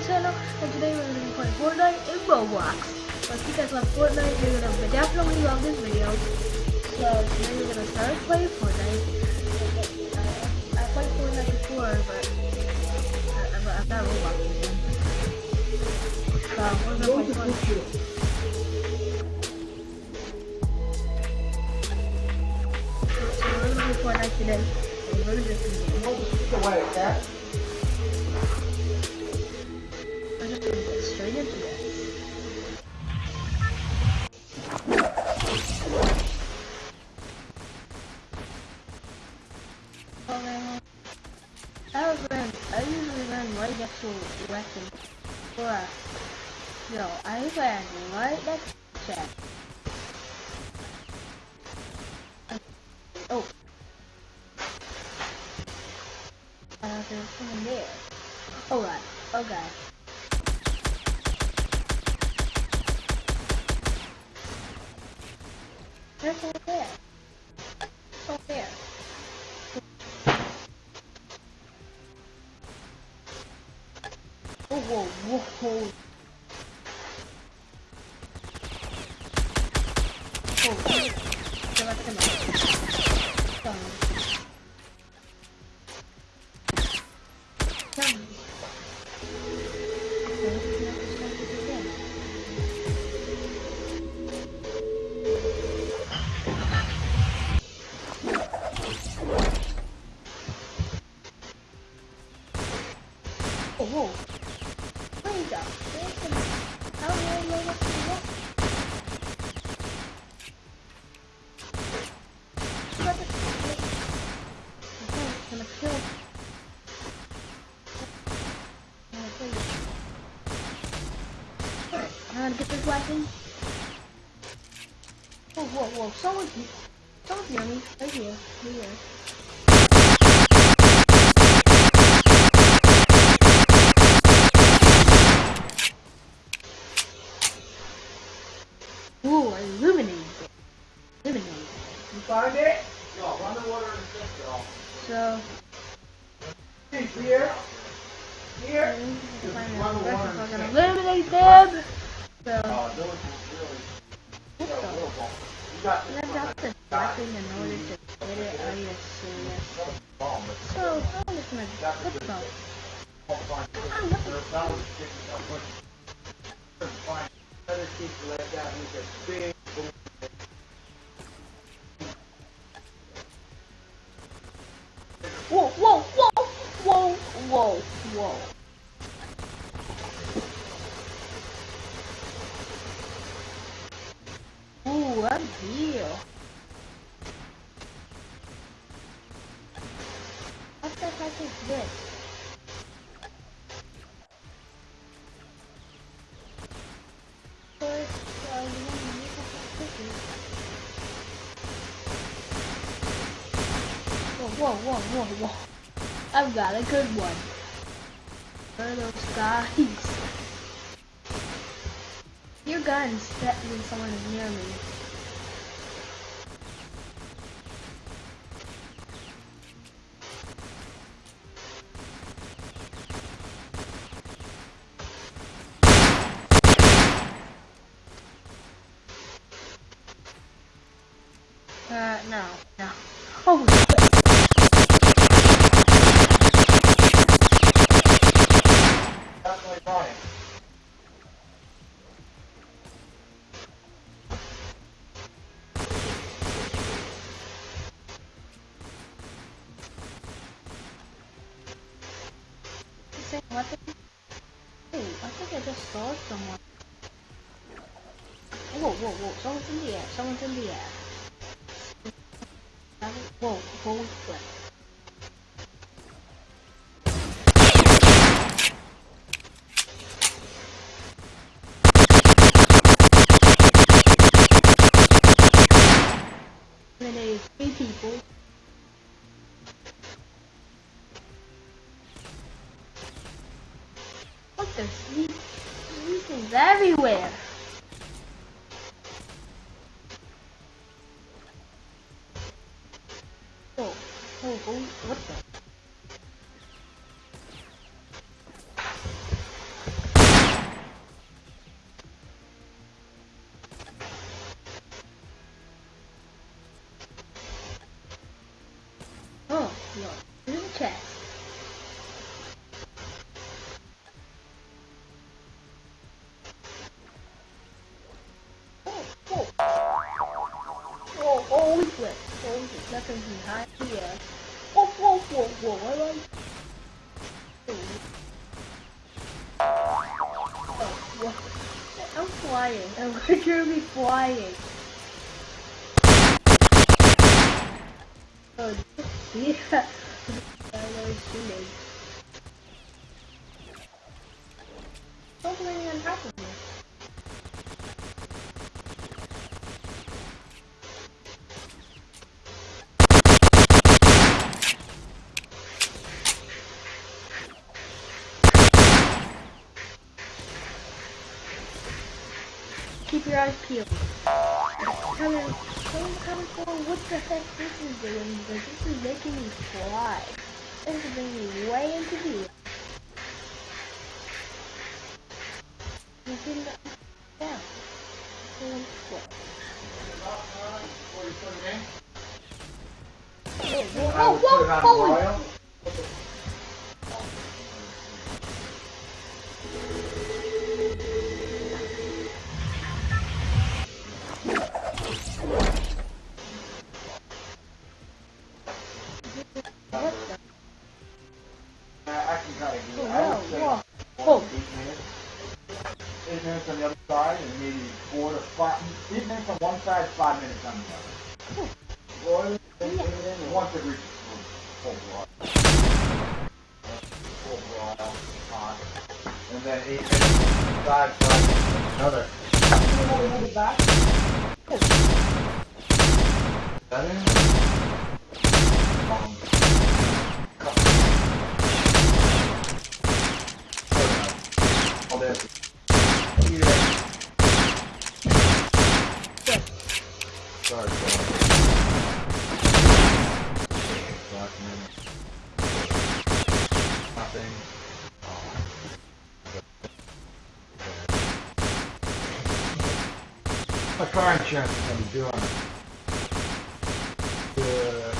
my channel, and today we're going to be playing Fortnite in Roblox. So if you guys love Fortnite, you're going to definitely love this video. So today we're going to start playing Fortnite. I, played Fortnite before, but uh, I, I, I've got Roblox again. So we're going to play Fortnite. Fortnite today. So we're to just begin. away, okay? We're straight into. I I usually run right next to a no, I ran right next to. Oh. There's there. Alright, okay. There's someone there. Someone there. Oh, whoa, whoa, whoa. Oh, come on, come on. Come on. Come on. Whoa, whoa. Someone's... Someone's near me. Right here. Right here. Ooh, I illuminated it. Illuminated. You find it? No, run the water and fix it all. So, Hey, here. Here. if I'm Run the water gonna and fix it. eliminate them. So, Uh, those is really, what yeah, the? real bomb. You got And I got the weapon in order to get it. Are you serious? bomb, but So, I'm just gonna what the? don't find it. Ah, what the? There's that was sticking up with. Couldn't find it. Better keep it like that. He's a big. boom. Whoa, whoa, whoa, whoa, whoa, whoa. Ooh, I'm here. What the heck is this? Whoa, whoa, whoa. I've got a good one. Where are those guys? Your guns that when someone near me. Uh, no, Whoa, holy crap. In the chest. Oh, oh. Oh. Oh, Oh, whoa. I'm flying. I'm literally flying. Your eyes peeled. Coming, coming, coming forward. What the heck this is doing? Because this is making me fly. This is bringing me way into the air. You didn't down. And flip. Whoa, I would put it on whoa, holy minutes on one side, five minutes on the other. Broil, then Yeah. put it in, and once it reaches full broil. Full broil, hot. And then eight minutes side, side, another. You want to move it back? That in? Um, cut. Oh, there's. Yeah. Sorry, sorry. Document. Nothing. My car insurance is gonna be due the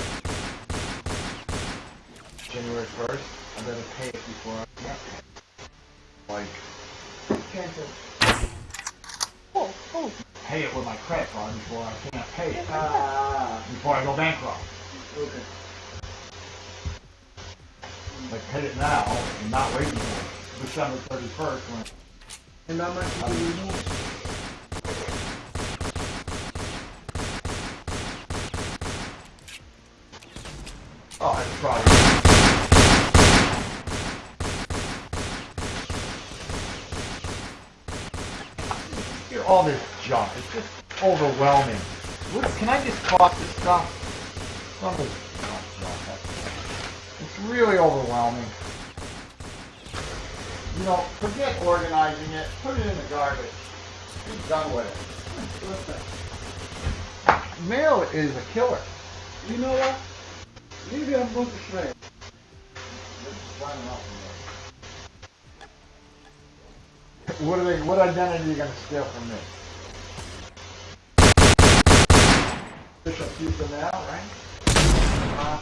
January first. I better pay it before I like Oh, oh. pay it with my credit card before I can't pay it Ah, before I go bankrupt. okay. Like pay it now and not wait until December thirty first when And how much do you need? oh it's probably all this junk. It's just overwhelming. What, can I just toss this stuff? Some of this. It's really overwhelming. You know, forget organizing it. Put it in the garbage. Be done with it. Listen. Mail is a killer. You know what? Maybe I'm going to. What are they? What identity are you gonna steal from me? Bishop Pizza now, right? Uh.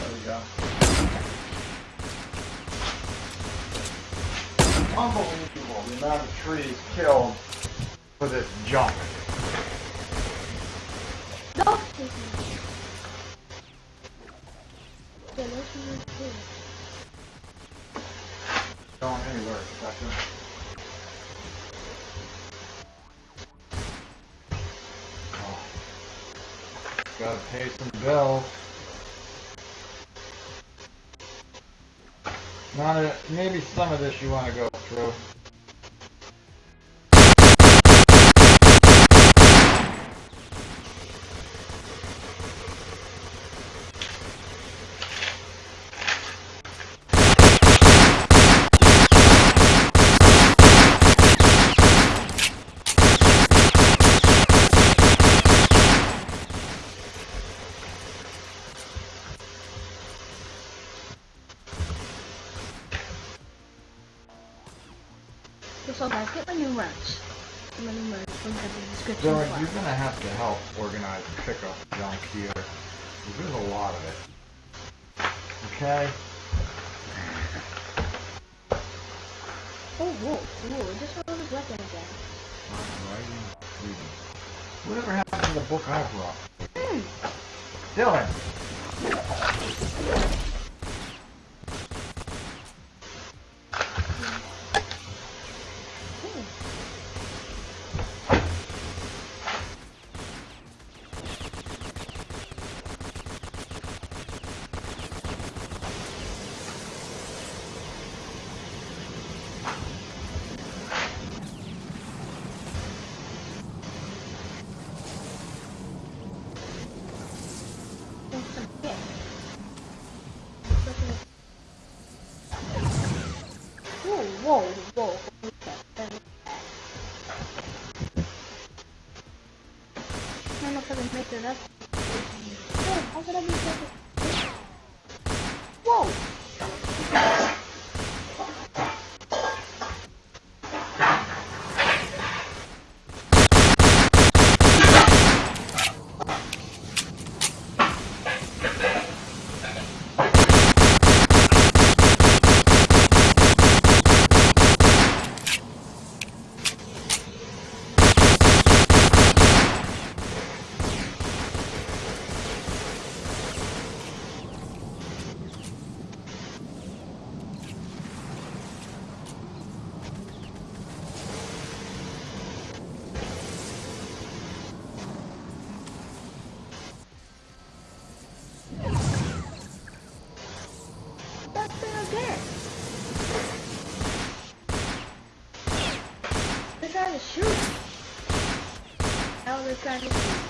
There we go. Unbelievable the amount of trees killed for this junk. Yeah, anywhere. Oh. Gotta pay some bills. Not a, maybe some of this you wanna go through. Okay. Oh, whoa, whoa, just fell of his weapons again. Writing, reading. Whatever happened to the book I brought? Hmm. Dylan! de.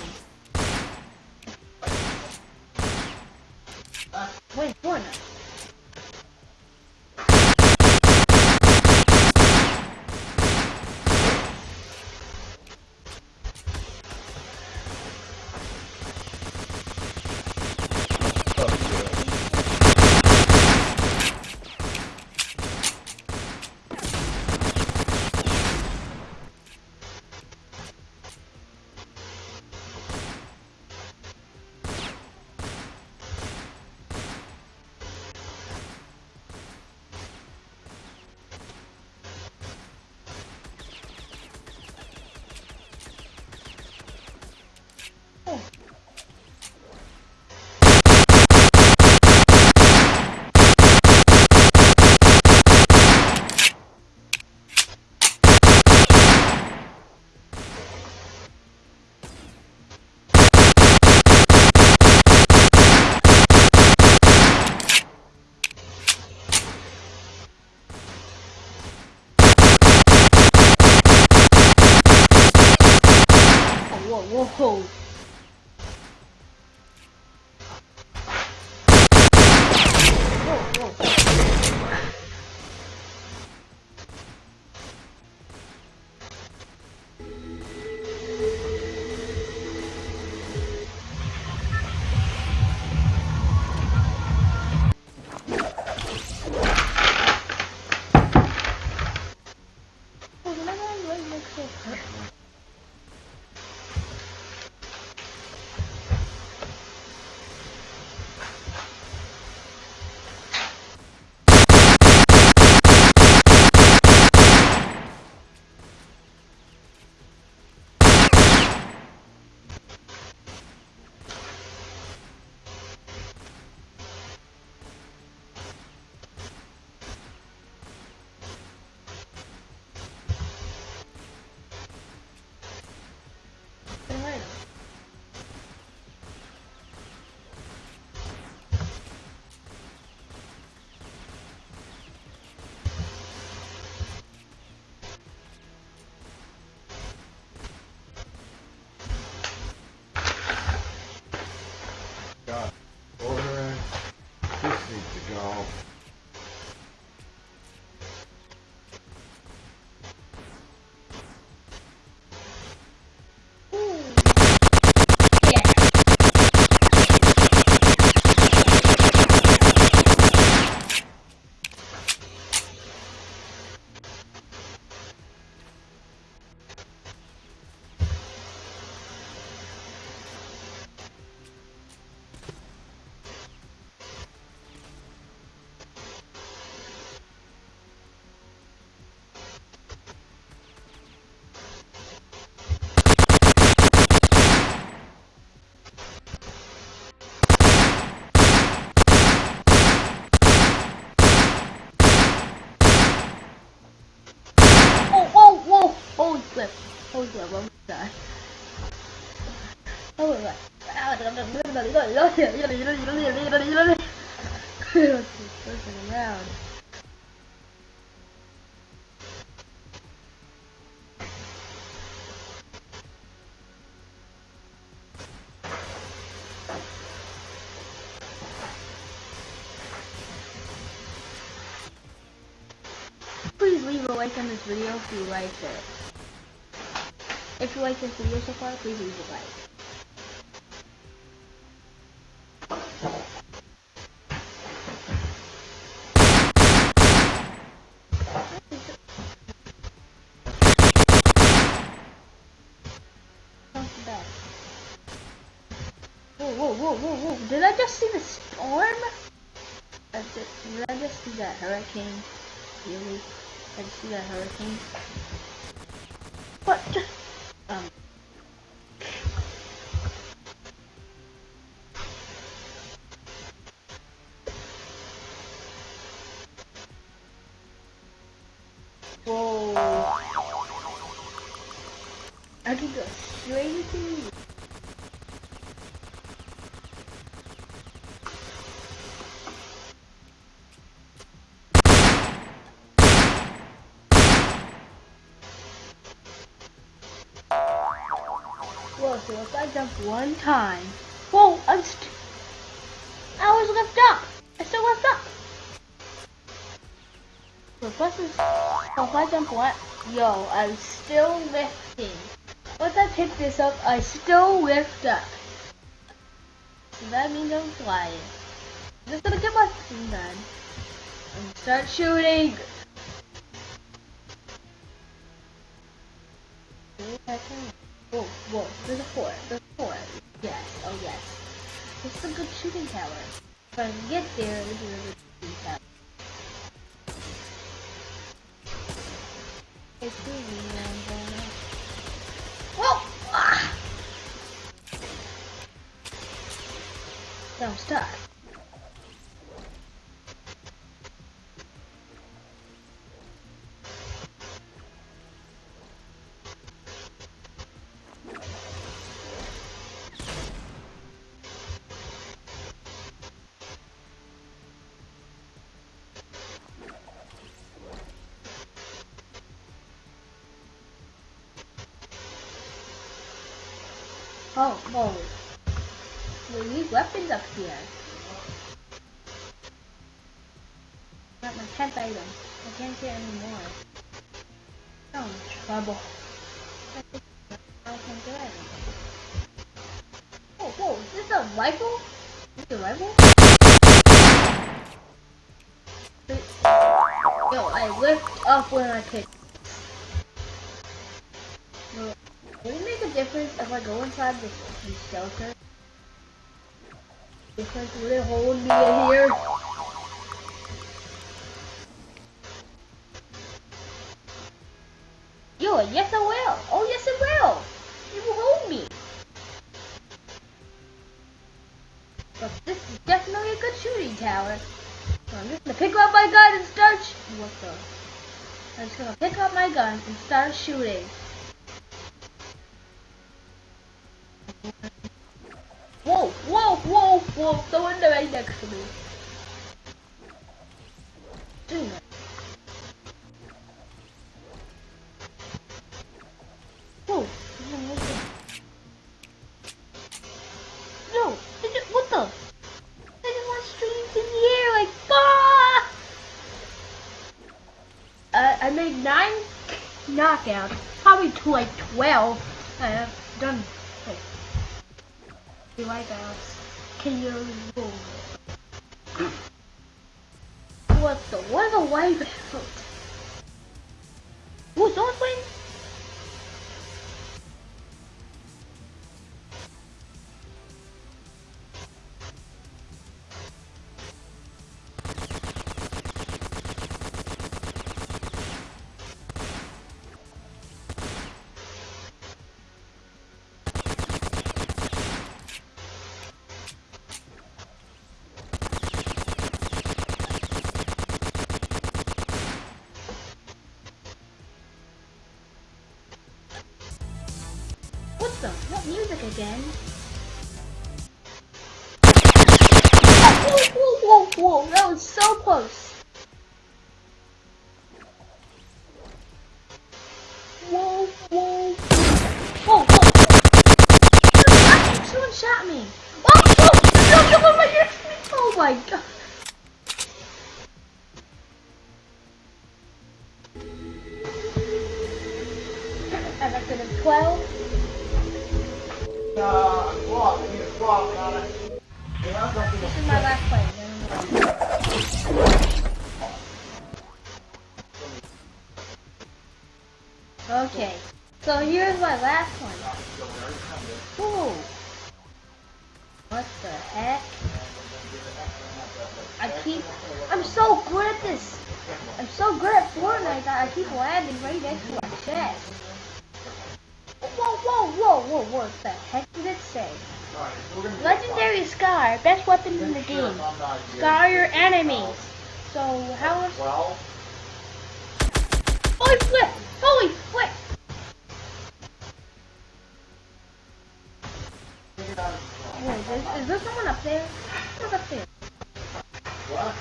Like on this video if you like it. If you like this video so far, please leave a like. Whoa, whoa, whoa, whoa, whoa. Did I just see the storm? Did I just see that hurricane? Really? I just see that hurricane? What? Um. Whoa. I can go straight to you. Whoa, so if I jump one time. Whoa, I'm st- I was lift up. I still lift up. So if I, just- so if I jump one, yo, I'm still lifting. Once I pick this up, I still lift up. So that means I'm flying. I'm just gonna get my thing done. And start shooting. Whoa, whoa, there's a four, there's This is a good shooting tower. If I can get there, this is a good shooting tower. It's moving and um, Oh, whoa. We need weapons up here. Not my 10th item. I can't get any more. Oh, trouble. I can't get anything. Oh, whoa, is this a rifle? Is this a rifle? Yo, I lift up when I pick. Difference if I go inside this, shelter? Because will it hold me in here? Yo, yes I will. Oh yes it will. It will hold me. But this is definitely a good shooting tower. So I'm just gonna pick up my gun and start. Sh what the? I'm just gonna pick up my gun and start shooting. Next to me. Dude. Whoa. No, just, what the? They just went straight in like, ah! Uh, I made nine knockouts, probably to like 12. I have done like wipeouts. Can you What the? What is a wipeout? Ooh, someone's playing? Awesome. What music again? Whoa, whoa, whoa, whoa, that was so close. This is my last play. Okay, so here's my last one. Whoa. What the heck? I keep, I'm so good at this. I'm so good at Fortnite that I keep landing right next to my chest. Whoa, whoa, whoa, whoa, what the heck did it say? Legendary Scar, best weapon in the game. Scar your enemies. So how Well, Holy flip! Holy flip! Is, there someone up there? Who's up there? what?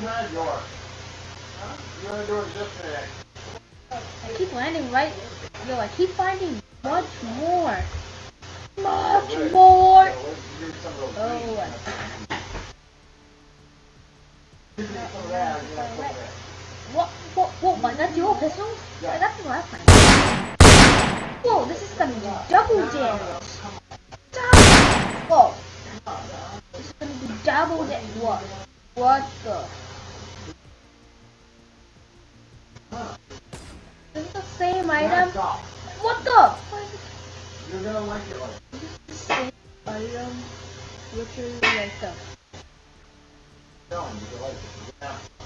You had yours. Huh? You wanna do it just today? I keep landing right. Yo, I keep finding much more. Much more. Yeah, do Oh, what? What? What? Was that dual pistol? I got the last time. Whoa, this is gonna be double damage. Whoa. This is gonna be double damage. What? What the? This is the same item. What the? You're gonna like it like item? Literally like him you like it. Yeah.